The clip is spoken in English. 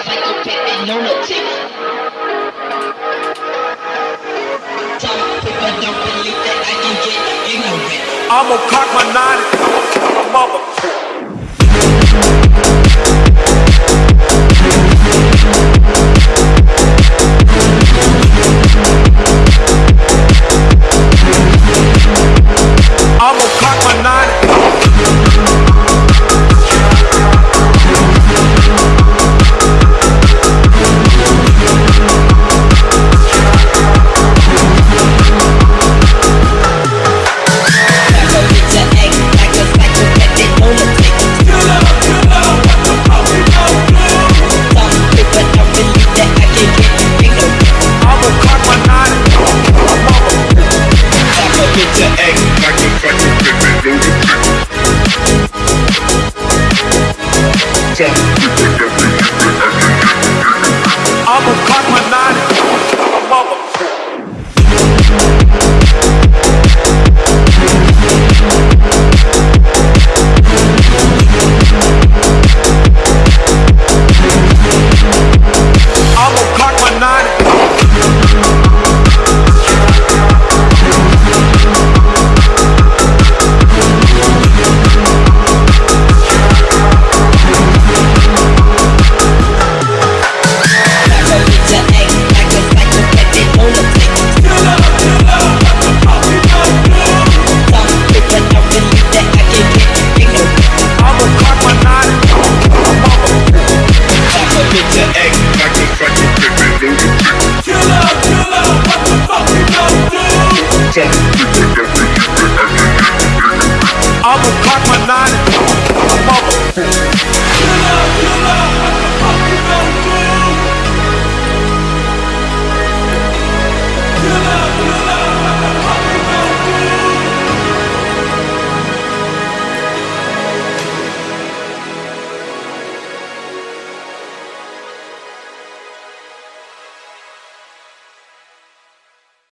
Pippin lunatic. Tom Pippin don't believe that I can get ignorant. I'ma cock my nine. I'm a motherfucker. I'ma cock my nine. Show. I'ma park my nine